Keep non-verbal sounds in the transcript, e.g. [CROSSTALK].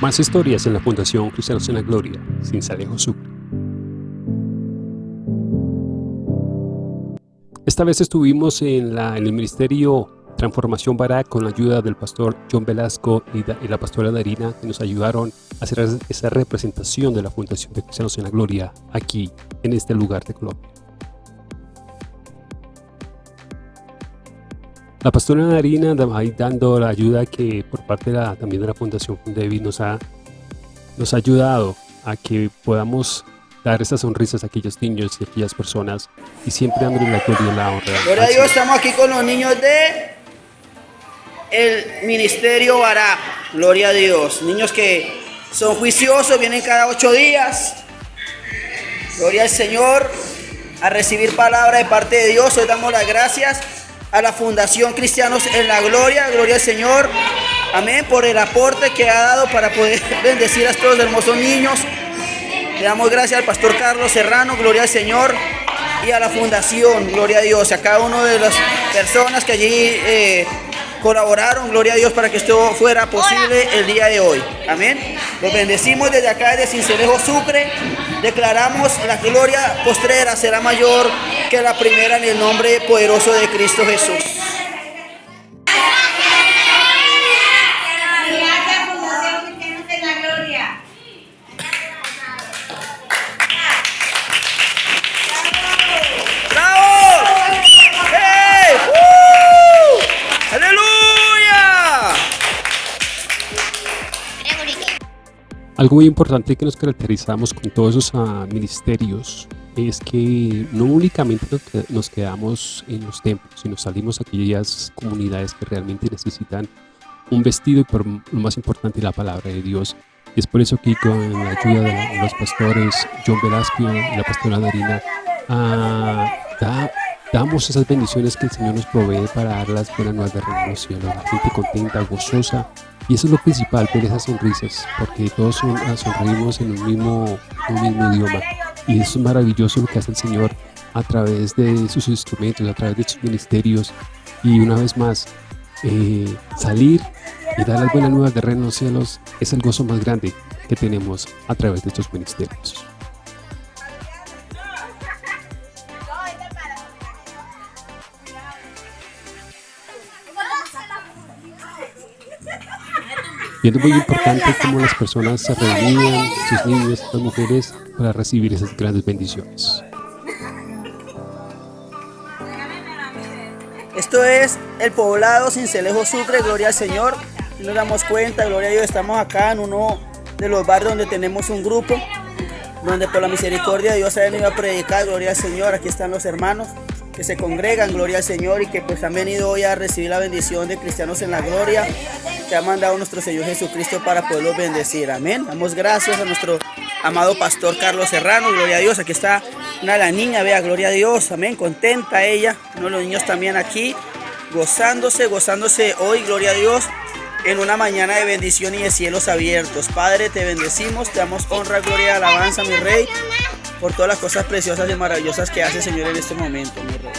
Más historias en la Fundación Cristianos en la Gloria, sin Salejo Sucre. Esta vez estuvimos en, el Ministerio Transformación Barak con la ayuda del pastor John Velasco y, la pastora Darina que nos ayudaron a hacer esa representación de la Fundación de Cristianos en la Gloria aquí en este lugar de Colombia. La pastora Darina ahí dando la ayuda que por parte de la, también de la Fundación Fundevi nos ha, nos ha ayudado a que podamos dar esas sonrisas a aquellos niños y a aquellas personas y siempre dándole la gloria y la honra. Gloria a Dios, estamos aquí con los niños de el Ministerio Bará. Gloria a Dios. Niños que son juiciosos, vienen cada ocho días. Gloria al Señor. A recibir palabra de parte de Dios. Hoy damos las gracias a la Fundación Cristianos en la Gloria. Gloria al Señor. Amén. Por el aporte que ha dado para poder [LAUGHS] bendecir a estos hermosos niños. Le damos gracias al pastor Carlos Serrano. Gloria al Señor y a la fundación, gloria a Dios, a cada una de las personas que allí eh, colaboraron, gloria a Dios, para que esto fuera posible el día de hoy. Amén. Los bendecimos desde acá, desde Cincelejo Sucre. Declaramos la gloria postrera será mayor que la primera en el nombre poderoso de Cristo Jesús. Algo muy importante que nos caracterizamos con todos esos ah, ministerios es que no únicamente nos quedamos en los templos, sino salimos a aquellas comunidades que realmente necesitan un vestido y por lo más importante la palabra de Dios. Y es por eso que con la ayuda de los pastores John Velasco y la pastora Darina, ah, damos esas bendiciones que el Señor nos provee para dar las buenas nuevas de renovación, la gente contenta, gozosa, y eso es lo principal, ver esas sonrisas, porque todos son, ah, sonreímos en un mismo, idioma. Y eso es maravilloso lo que hace el Señor a través de sus instrumentos, a través de sus ministerios. Y una vez más, eh, salir y dar las buenas nuevas de reino los cielos es el gozo más grande que tenemos a través de estos ministerios. Y es muy importante cómo las personas se reunían, sus niños, las mujeres, para recibir esas grandes bendiciones. Esto es el poblado Cincelejo Sucre, gloria al Señor. Nos damos cuenta, gloria a Dios, estamos acá en uno de los barrios donde tenemos un grupo, donde por la misericordia de Dios ha venido a predicar, gloria al Señor. Aquí están los hermanos que se congregan, gloria al Señor, y que pues han venido hoy a recibir la bendición de cristianos en la gloria que ha mandado nuestro Señor Jesucristo para poderlos bendecir. Amén. Damos gracias a nuestro amado pastor Carlos Serrano. Gloria a Dios. Aquí está una de las niñas. Vea, gloria a Dios. Amén. Contenta ella. Uno de los niños también aquí. Gozándose, gozándose hoy. Gloria a Dios. En una mañana de bendición y de cielos abiertos. Padre, te bendecimos. Te damos honra, gloria alabanza, mi Rey. Por todas las cosas preciosas y maravillosas que hace, Señor, en este momento, mi Rey.